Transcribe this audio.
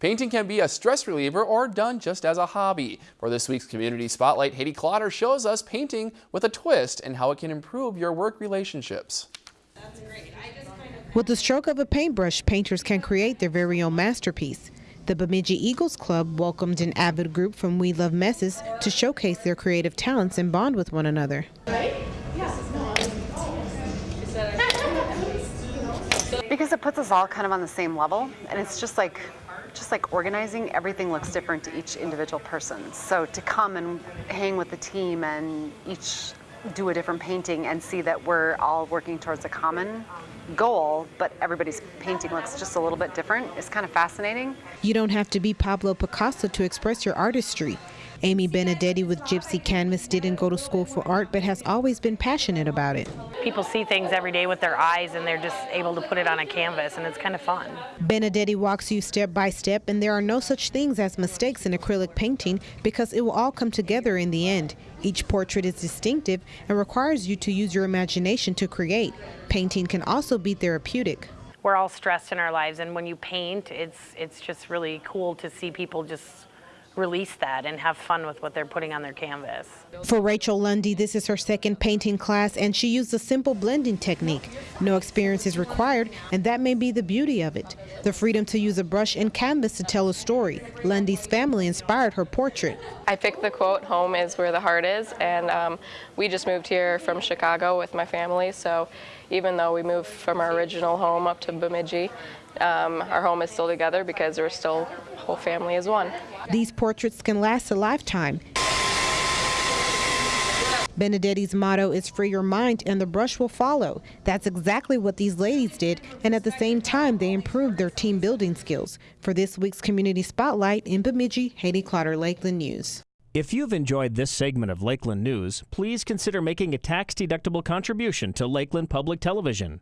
Painting can be a stress reliever or done just as a hobby. For this week's Community Spotlight, Haiti Clotter shows us painting with a twist and how it can improve your work relationships. With the stroke of a paintbrush, painters can create their very own masterpiece. The Bemidji Eagles Club welcomed an avid group from We Love Messes to showcase their creative talents and bond with one another. Because it puts us all kind of on the same level, and it's just like just like organizing, everything looks different to each individual person. So to come and hang with the team and each do a different painting and see that we're all working towards a common goal, but everybody's painting looks just a little bit different is kind of fascinating. You don't have to be Pablo Picasso to express your artistry. Amy Benedetti with Gypsy Canvas didn't go to school for art, but has always been passionate about it. People see things every day with their eyes and they're just able to put it on a canvas and it's kind of fun. Benedetti walks you step by step and there are no such things as mistakes in acrylic painting because it will all come together in the end. Each portrait is distinctive and requires you to use your imagination to create. Painting can also be therapeutic. We're all stressed in our lives and when you paint, it's, it's just really cool to see people just release that and have fun with what they're putting on their canvas. For Rachel Lundy, this is her second painting class and she used a simple blending technique. No experience is required and that may be the beauty of it. The freedom to use a brush and canvas to tell a story. Lundy's family inspired her portrait. I picked the quote, home is where the heart is, and um, we just moved here from Chicago with my family, so even though we moved from our original home up to Bemidji, um, our home is still together because we're still whole family as one. These portraits can last a lifetime. Benedetti's motto is free your mind and the brush will follow. That's exactly what these ladies did, and at the same time, they improved their team building skills. For this week's Community Spotlight in Bemidji, Haiti Clotter, Lakeland News. If you've enjoyed this segment of Lakeland News, please consider making a tax-deductible contribution to Lakeland Public Television.